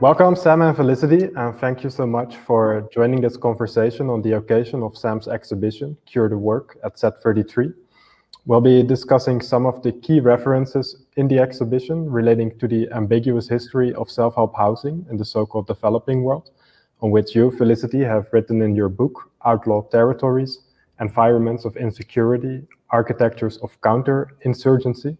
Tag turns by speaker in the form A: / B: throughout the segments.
A: Welcome, Sam and Felicity, and thank you so much for joining this conversation on the occasion of Sam's exhibition, Cure the Work at Z33. We'll be discussing some of the key references in the exhibition relating to the ambiguous history of self-help housing in the so-called developing world, on which you, Felicity, have written in your book, Outlaw Territories, Environments of Insecurity, Architectures of Counterinsurgency.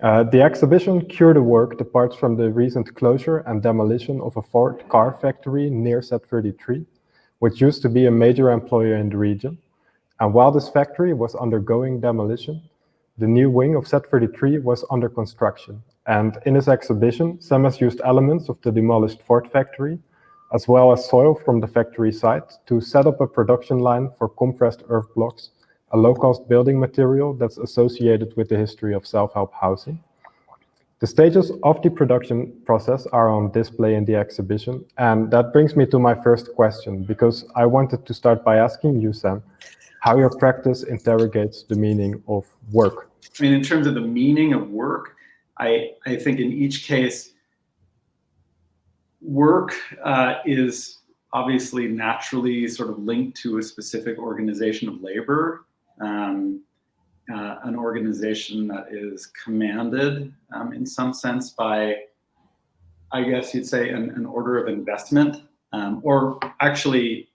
A: Uh, the exhibition Cure the Work departs from the recent closure and demolition of a Ford car factory near Z33, which used to be a major employer in the region. And while this factory was undergoing demolition, the new wing of Z33 was under construction. And in this exhibition, Sam has used elements of the demolished Ford factory, as well as soil from the factory site, to set up a production line for compressed earth blocks a low-cost building material that's associated with the history of self-help housing. The stages of the production process are on display in the exhibition, and that brings me to my first question, because I wanted to start by asking you, Sam, how your practice interrogates the meaning of work.
B: I mean, in terms of the meaning of work, I, I think in each case, work uh, is obviously naturally sort of linked to a specific organization of labor um, uh, an organization that is commanded um, in some sense by, I guess you'd say, an, an order of investment, um, or actually,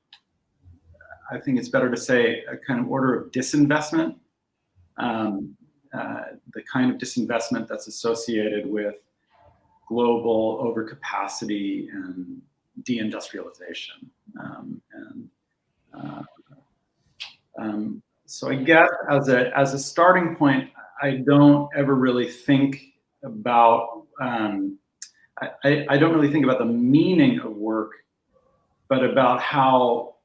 B: I think it's better to say a kind of order of disinvestment, um, uh, the kind of disinvestment that's associated with global overcapacity and deindustrialization. Um, and uh, um, so I guess as a as a starting point, I don't ever really think about um, I, I don't really think about the meaning of work, but about how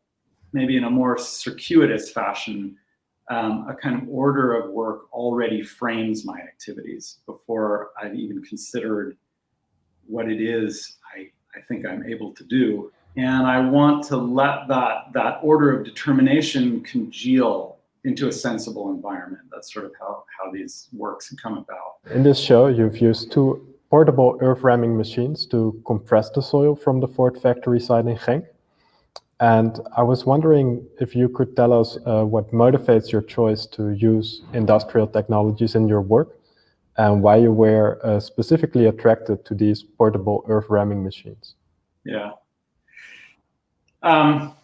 B: maybe in a more circuitous fashion, um, a kind of order of work already frames my activities before I've even considered what it is I, I think I'm able to do. And I want to let that, that order of determination congeal into a sensible environment. That's sort of how, how these works come about.
A: In this show, you've used two portable earth ramming machines to compress the soil from the Ford factory site in Genk. And I was wondering if you could tell us uh, what motivates your choice to use industrial technologies in your work and why you were uh, specifically attracted to these portable earth ramming machines.
B: Yeah. Um,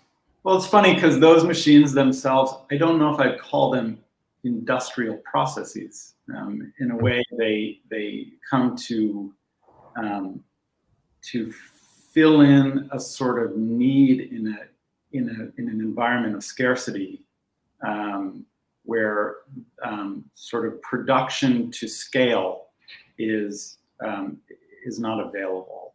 B: well, it's funny because those machines themselves, I don't know if I'd call them industrial processes. Um, in a way, they they come to um, to fill in a sort of need in a in a in an environment of scarcity, um, where um, sort of production to scale is um, is not available.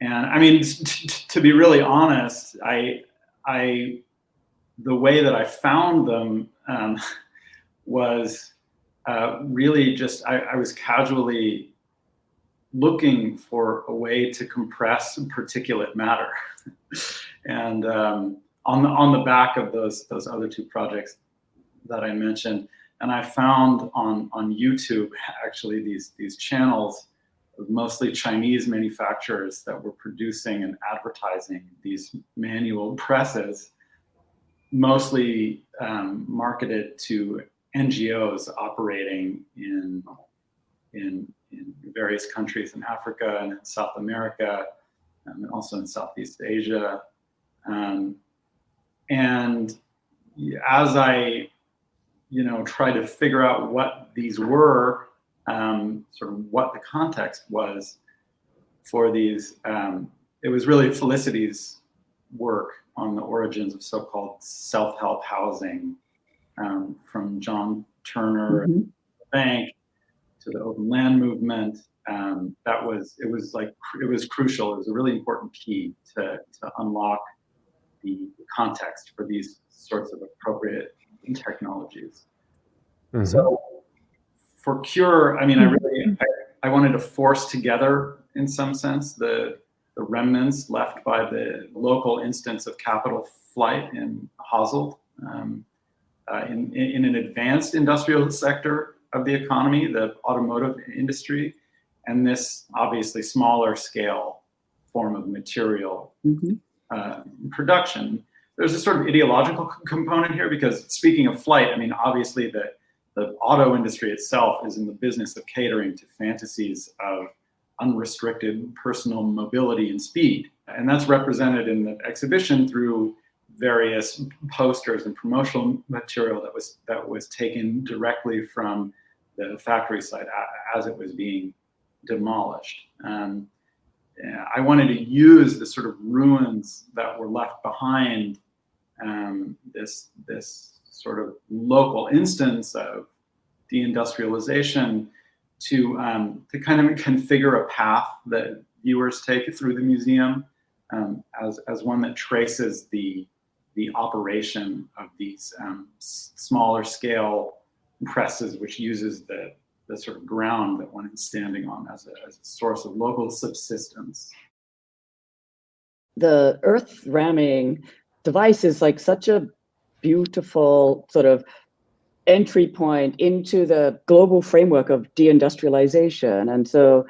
B: And I mean, to be really honest, I, I, the way that I found them um, was uh, really just I, I, was casually looking for a way to compress particulate matter, and um, on the on the back of those those other two projects that I mentioned, and I found on on YouTube actually these these channels mostly Chinese manufacturers that were producing and advertising these manual presses, mostly um, marketed to NGOs operating in, in, in, various countries in Africa and in South America, um, and also in Southeast Asia. Um, and as I, you know, try to figure out what these were, um, sort of what the context was for these. Um, it was really Felicity's work on the origins of so-called self-help housing, um, from John Turner mm -hmm. Bank to the open land movement. Um, that was it was like it was crucial. It was a really important key to to unlock the context for these sorts of appropriate technologies. Mm -hmm. So for Cure, I mean, I mm-hmm. really, I, I, wanted to force together, in some sense, the, the remnants left by the local instance of capital flight in Hasselt, um, uh, in, in an advanced industrial sector of the economy, the automotive industry, and this obviously smaller scale form of material mm-hmm. uh, production. There's a sort of ideological component here because speaking of flight, I mean, obviously the, the auto industry itself is in the business of catering to fantasies of unrestricted personal mobility and speed. And that's represented in the exhibition through various posters and promotional material that was that was taken directly from the factory site as it was being demolished. Um, I wanted to use the sort of ruins that were left behind, um, this this sort of local instance of deindustrialization, to um, to kind of configure a path that viewers take through the museum um, as as one that traces the the operation of these um, smaller scale presses, which uses the, the sort of ground that one is standing on as a, as a source of local subsistence.
C: The earth ramming device is like such a beautiful sort of entry point into the global framework of deindustrialization. And so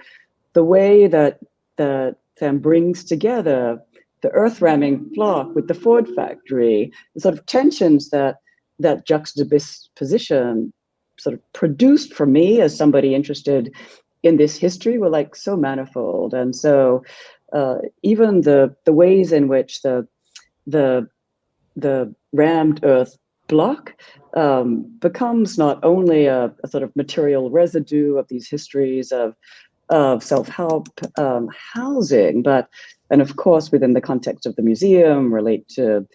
C: the way that that Sam brings together the earth ramming block with the Ford factory, the sort of tensions that that juxtaposition sort of produced for me as somebody interested in this history were like so manifold. And so uh, even the the ways in which the the the rammed earth block um, becomes not only a, a, sort of material residue of these histories of of self-help um, housing, but and of course within the context of the museum relate to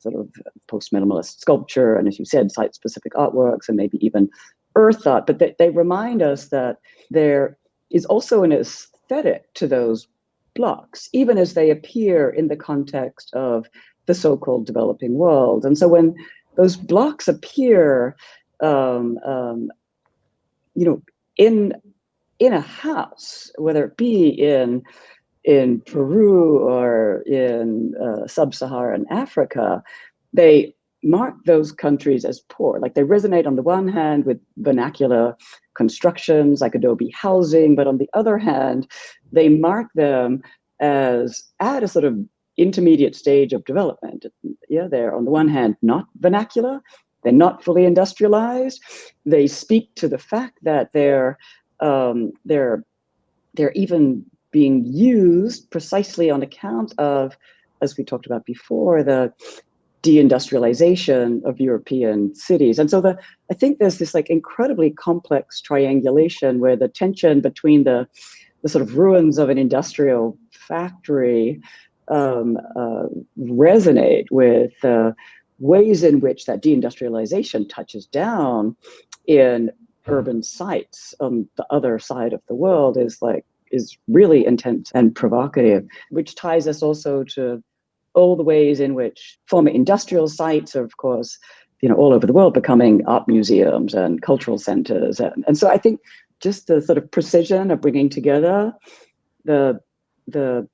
C: sort of post-minimalist sculpture and as you said site-specific artworks and maybe even earth art. But they, they remind us that there is also an aesthetic to those blocks even as they appear in the context of the so-called developing world and so when those blocks appear um, um, you know in in a house whether it be in in Peru or in uh, sub-Saharan Africa, they mark those countries as poor. Like they resonate on the one hand with vernacular constructions like adobe housing, but on the other hand, they mark them as at a sort of intermediate stage of development. Yeah, they're on the one hand not vernacular, they're not fully industrialized. They speak to the fact that they're um, they're they're even being used precisely on account of, as we talked about before, the deindustrialization of European cities. And so the I think there's this like incredibly complex triangulation where the tension between the the sort of ruins of an industrial factory um, uh, resonate with uh, ways in which that deindustrialization touches down in urban sites on the other side of the world is like is really intense and provocative, which ties us also to all the ways in which former industrial sites are, of course, you know, all over the world becoming art museums and cultural centers. And, and so I think just the sort of precision of bringing together the, the,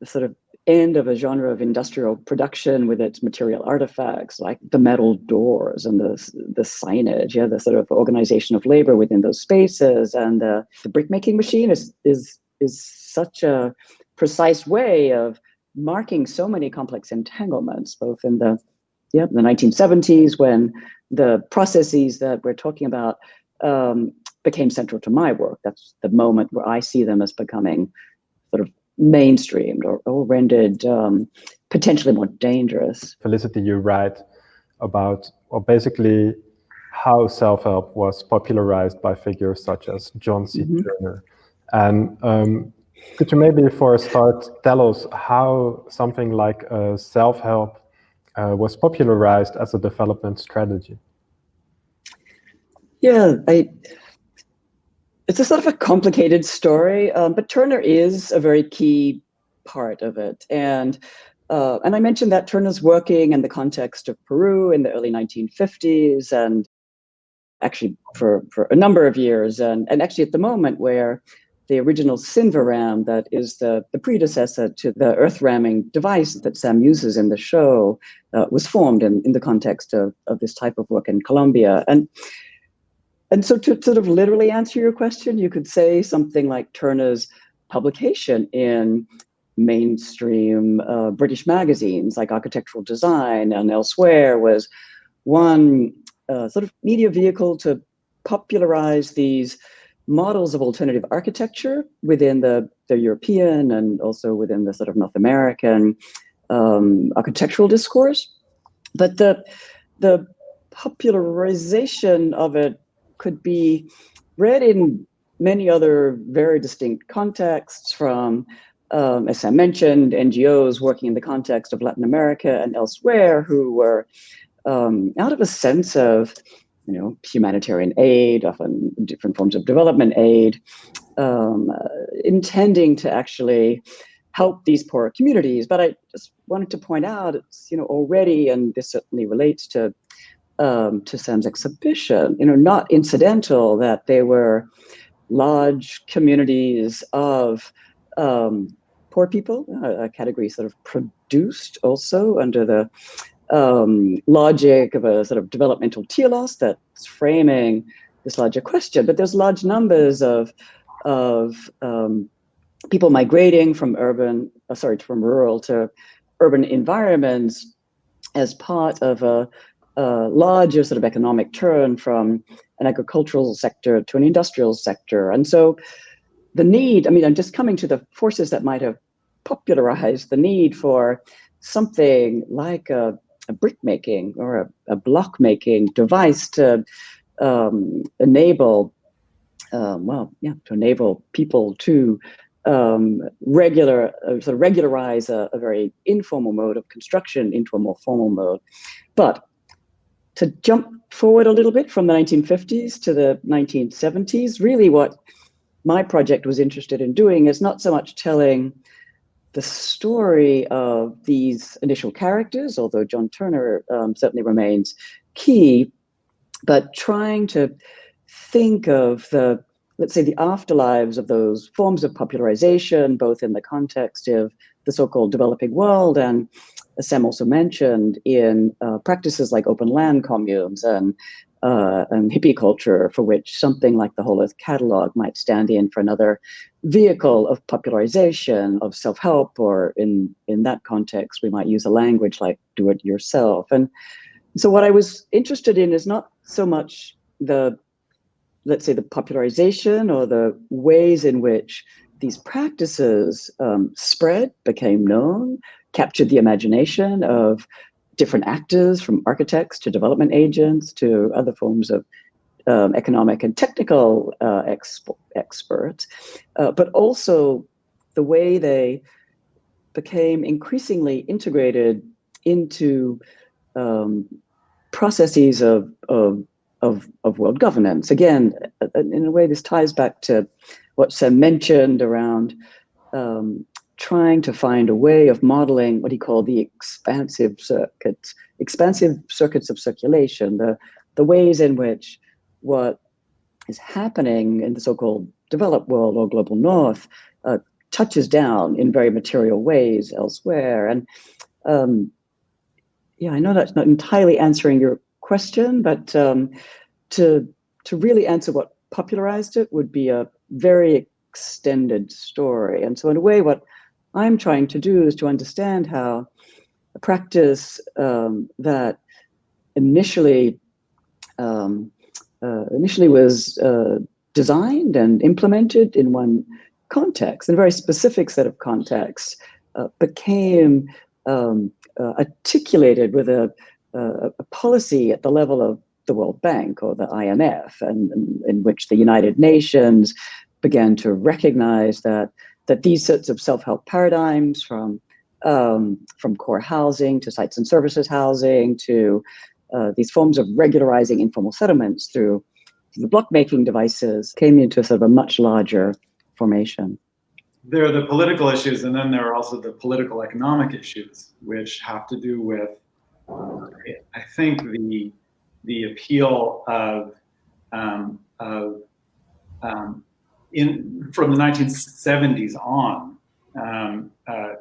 C: the sort of end of a genre of industrial production with its material artifacts like the metal doors and the, the signage, yeah, the sort of organization of labor within those spaces. And uh, the brickmaking machine is, is, is such a precise way of marking so many complex entanglements, both in the, yeah, the 1970s when the processes that we're talking about um, became central to my work. That's the moment where I see them as becoming sort of mainstreamed or, or rendered um, potentially more dangerous.
A: Felicity, you write about, well, basically how self-help was popularized by figures such as John C. Mm -hmm. Turner. And um, could you maybe for a start tell us how something like uh, self-help uh, was popularized as a development strategy?
C: Yeah, I it's a sort of a complicated story, um, but Turner is a very key part of it. And uh, and I mentioned that Turner's working in the context of Peru in the early 1950s and actually for, for a number of years. And, and actually at the moment where the original CINVA-Ram, that is the, the predecessor to the earth ramming device that Sam uses in the show, uh, was formed in, in the context of, of this type of work in Colombia. And and so to sort of literally answer your question, you could say something like Turner's publication in mainstream uh, British magazines like Architectural Design and elsewhere was one uh, sort of media vehicle to popularize these models of alternative architecture within the, the European and also within the sort of North American um, architectural discourse. But the, the popularization of it could be read in many other very distinct contexts from, um, as I mentioned, NGOs working in the context of Latin America and elsewhere who were um, out of a sense of you know, humanitarian aid, often different forms of development aid, um, uh, intending to actually help these poor communities. But I just wanted to point out, it's you know already, and this certainly relates to um, to Sam's exhibition. You know, not incidental that they were large communities of um, poor people, a category sort of produced also under the um, logic of a sort of developmental telos that's framing this larger question. But there's large numbers of of um, people migrating from urban, uh, sorry, from rural to urban environments as part of a, a larger sort of economic turn from an agricultural sector to an industrial sector. And so the need, I mean, I'm just coming to the forces that might have popularized the need for something like a a brick making or a, a block making device to um, enable, um, well, yeah, to enable people to um, regular, uh, sort of regularize a, a, very informal mode of construction into a more formal mode. But to jump forward a little bit from the 1950s to the 1970s, really what my project was interested in doing is not so much telling the story of these initial characters, although John Turner um, certainly remains key, but trying to think of the, let's say, the afterlives of those forms of popularization, both in the context of the so-called developing world and, as Sam also mentioned, in uh, practices like open land communes and uh, and hippie culture for which something like the Whole Earth Catalog might stand in for another vehicle of popularization of self-help, or in, in that context, we might use a language like do it yourself. And so what I was interested in is not so much the, let's say the popularization or the ways in which these practices um, spread, became known, captured the imagination of different actors from architects to development agents to other forms of um, economic and technical uh, exp experts, uh, but also the way they became increasingly integrated into um, processes of, of, of, of, world governance. Again, uh, in a way, this ties back to what Sam mentioned around um, trying to find a way of modeling what he called the expansive circuits, expansive circuits of circulation, the, the ways in which what is happening in the so-called developed world or global north uh, touches down in very material ways elsewhere. And um, yeah, I know that's not entirely answering your question, but um, to, to really answer what popularized it would be a very extended story. And so in a way, what I'm trying to do is to understand how a practice um, that initially um, uh, initially was uh, designed and implemented in one context, in a very specific set of contexts, uh, became um, uh, articulated with a, a, a, policy at the level of the World Bank or the IMF, and, and in which the United Nations began to recognize that that these sorts of self-help paradigms from um, from core housing to sites and services housing to uh, these forms of regularizing informal settlements through the block making devices came into sort of a much larger formation.
B: There are the political issues, and then there are also the political economic issues, which have to do with, I think, the the appeal of, um, of um, in from the 1970s on, um, uh,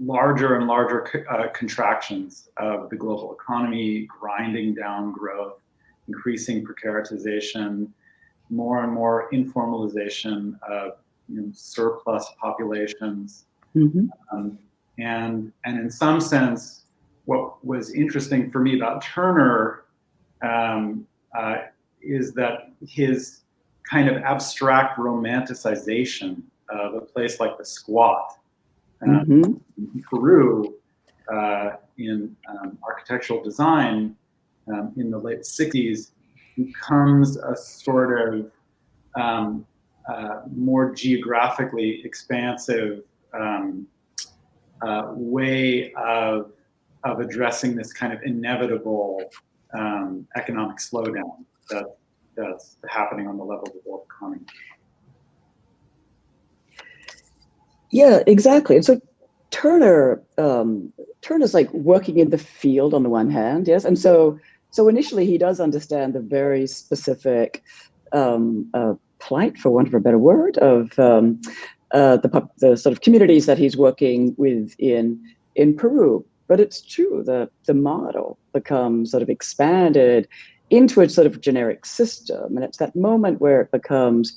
B: larger and larger uh, contractions of the global economy, grinding down growth, increasing precaritization, more and more informalization of you know, surplus populations.
C: Mhm.
B: Um, and, and in some sense, what was interesting for me about Turner um, uh, is that his kind of abstract romanticization of a place like the squat um,
C: Mhm.
B: in Peru uh, in um, architectural design um, in the late 60s becomes a sort of um, uh, more geographically expansive um, uh, way of, of addressing this kind of inevitable um, economic slowdown that, that's happening on the level of the world economy.
C: Yeah, exactly. And so Turner, um, Turner's like working in the field on the one hand, yes, and so so initially he does understand the very specific um, uh, plight, for want of a better word, of um, uh, the the sort of communities that he's working with in in Peru. But it's true that the model becomes sort of expanded into a sort of generic system, and it's that moment where it becomes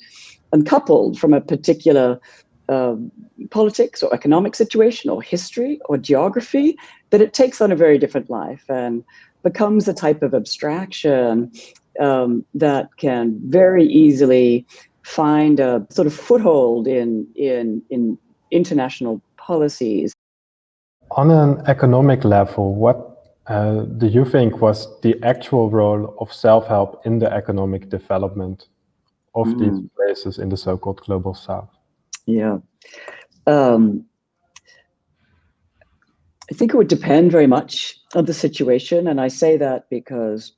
C: uncoupled from a particular um, politics or economic situation or history or geography that it takes on a very different life and becomes a type of abstraction um, that can very easily find a sort of foothold in in in international policies.
A: On an economic level, what uh, do you think was the actual role of self-help in the economic development of these places in the so-called global south?
C: Yeah. Um, I think it would depend very much on the situation. And I say that because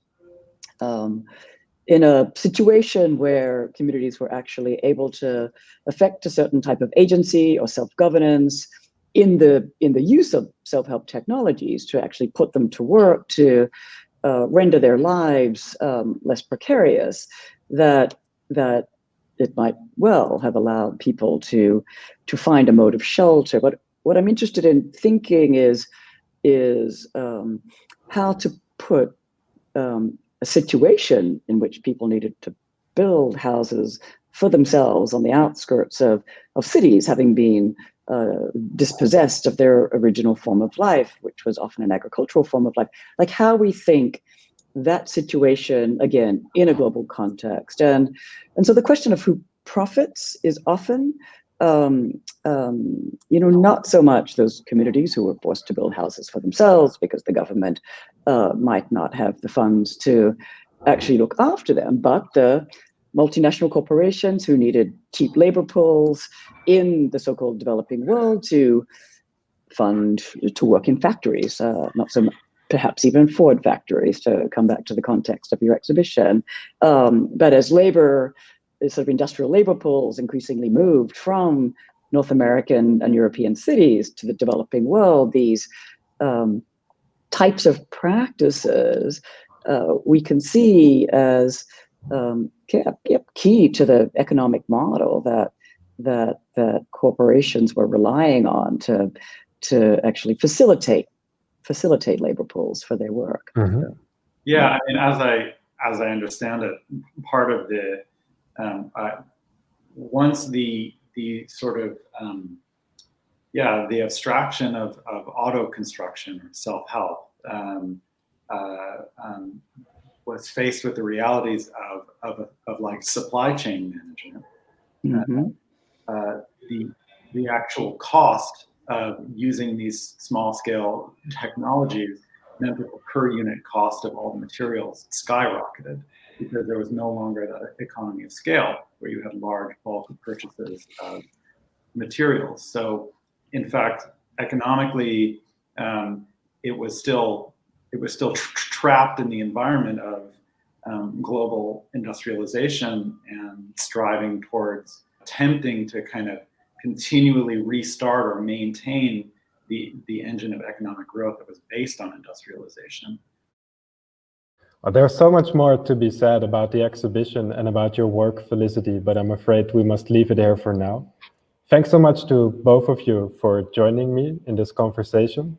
C: um, in a situation where communities were actually able to affect a certain type of agency or self-governance in the in the use of self-help technologies to actually put them to work to uh, render their lives um, less precarious, that that it might well have allowed people to to find a mode of shelter. But what I'm interested in thinking is is um, how to put um, a situation in which people needed to build houses for themselves on the outskirts of of cities, having been uh, dispossessed of their original form of life, which was often an agricultural form of life. Like how we think that situation again in a global context and and so the question of who profits is often um, um, you know not so much those communities who were forced to build houses for themselves because the government uh, might not have the funds to actually look after them but the multinational corporations who needed cheap labor pools in the so-called developing world to fund to work in factories uh, not so perhaps even Ford factories to come back to the context of your exhibition. Um, but as labor, sort of industrial labor pools increasingly moved from North American and European cities to the developing world, these um, types of practices uh, we can see as um, key to the economic model that that that corporations were relying on to to actually facilitate facilitate labor pools for their work.
A: Mhm.
B: Yeah, I mean, as I as I understand it, part of the um, uh, once the the sort of um, yeah the abstraction of of auto construction or self help um, uh, um, was faced with the realities of of, of like supply chain management,
C: Mhm.
B: uh, the the actual cost of using these small scale technologies meant that the per unit cost of all the materials skyrocketed because there was no longer the economy of scale where you had large bulk purchases of materials. So, in fact, economically, um, it was still it was still tr- trapped in the environment of um, global industrialization and striving towards attempting to kind of continually restart or maintain the, the engine of economic growth that was based on industrialization.
A: There's so much more to be said about the exhibition and about your work, Felicity, but I'm afraid we must leave it here for now. Thanks so much to both of you for joining me in this conversation.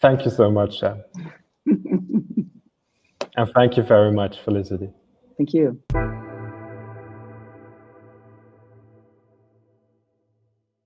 A: Thank you so much. And thank you very much, Felicity.
C: Thank you.